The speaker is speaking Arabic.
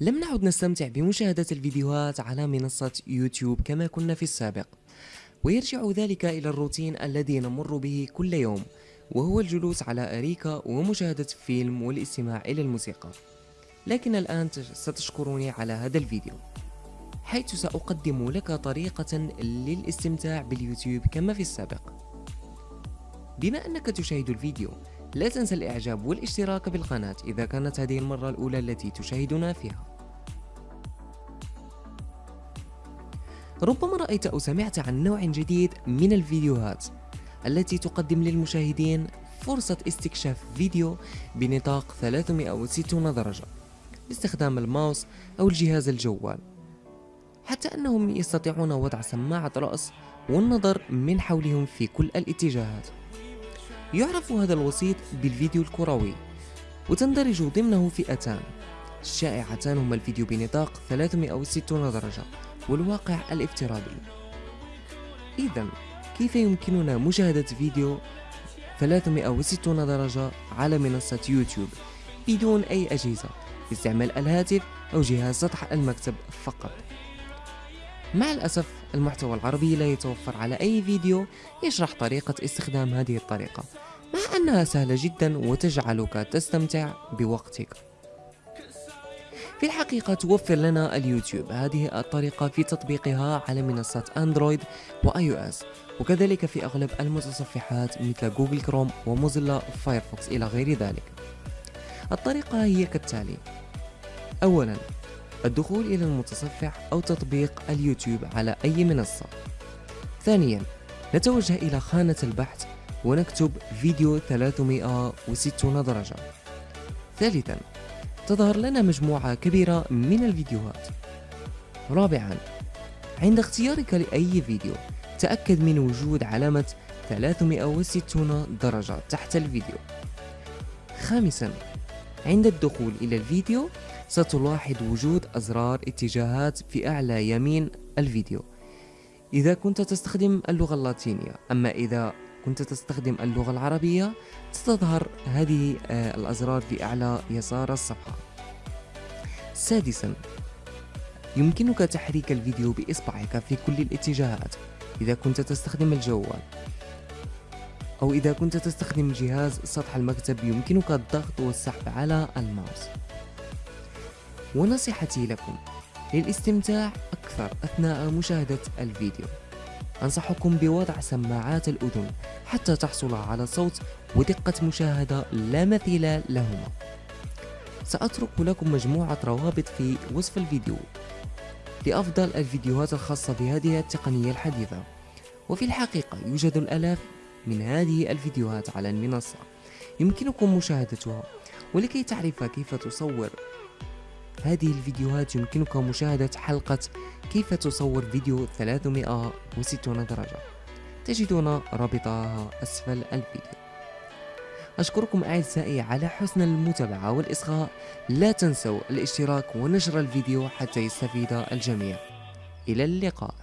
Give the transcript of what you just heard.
لم نعد نستمتع بمشاهدة الفيديوهات على منصة يوتيوب كما كنا في السابق. ويرجع ذلك إلى الروتين الذي نمر به كل يوم وهو الجلوس على أريكة ومشاهدة فيلم والاستماع إلى الموسيقى. لكن الآن ستشكرني على هذا الفيديو. حيث سأقدم لك طريقة للاستمتاع باليوتيوب كما في السابق. بما أنك تشاهد الفيديو لا تنسى الإعجاب والاشتراك بالقناة إذا كانت هذه المرة الأولى التي تشاهدنا فيها. ربما رأيت أو سمعت عن نوع جديد من الفيديوهات التي تقدم للمشاهدين فرصة استكشاف فيديو بنطاق 360 درجة باستخدام الماوس أو الجهاز الجوال حتى أنهم يستطيعون وضع سماعة رأس والنظر من حولهم في كل الاتجاهات. يعرف هذا الوسيط بالفيديو الكروي وتندرج ضمنه فئتان. الشائعتان هما الفيديو بنطاق 360 درجة والواقع الافتراضي. إذا كيف يمكننا مشاهدة فيديو 360 درجة على منصة يوتيوب بدون أي أجهزة باستعمال الهاتف أو جهاز سطح المكتب فقط؟ مع الأسف المحتوى العربي لا يتوفر على أي فيديو يشرح طريقة استخدام هذه الطريقة. مع أنها سهلة جدا وتجعلك تستمتع بوقتك. في الحقيقة توفر لنا اليوتيوب. هذه الطريقة في تطبيقها على منصات أندرويد و iOS. وكذلك في أغلب المتصفحات مثل جوجل كروم وموزيلا فايرفوكس إلى غير ذلك. الطريقة هي كالتالي. أولا الدخول إلى المتصفح أو تطبيق اليوتيوب على أي منصة. ثانيا نتوجه إلى خانة البحث ونكتب فيديو 360 درجة. ثالثا تظهر لنا مجموعة كبيرة من الفيديوهات. رابعا عند اختيارك لأي فيديو تأكد من وجود علامة 360 درجة تحت الفيديو. خامسا عند الدخول إلى الفيديو ستلاحظ وجود أزرار اتجاهات في أعلى يمين الفيديو. إذا كنت تستخدم اللغة اللاتينية أما إذا كنت تستخدم اللغة العربية ستظهر هذه آه، الأزرار في أعلى يسار الصفحة. سادسا يمكنك تحريك الفيديو بإصبعك في كل الاتجاهات إذا كنت تستخدم الجوال. أو إذا كنت تستخدم جهاز سطح المكتب يمكنك الضغط والسحب على الماوس. ونصيحتي لكم للاستمتاع أكثر أثناء مشاهدة الفيديو. أنصحكم بوضع سماعات الأذن حتى تحصل على صوت ودقة مشاهدة لا مثيل لهما. سأترك لكم مجموعة روابط في وصف الفيديو لأفضل الفيديوهات الخاصة بهذه التقنية الحديثة. وفي الحقيقة يوجد الآلاف من هذه الفيديوهات على المنصة. يمكنكم مشاهدتها ولكي تعرف كيف تصور هذه الفيديوهات يمكنك مشاهدة حلقة كيف تصور فيديو 360 درجة. تجدون رابطها أسفل الفيديو. أشكركم أعزائي على حسن المتابعة والإصغاء. لا تنسوا الاشتراك ونشر الفيديو حتى يستفيد الجميع. إلى اللقاء.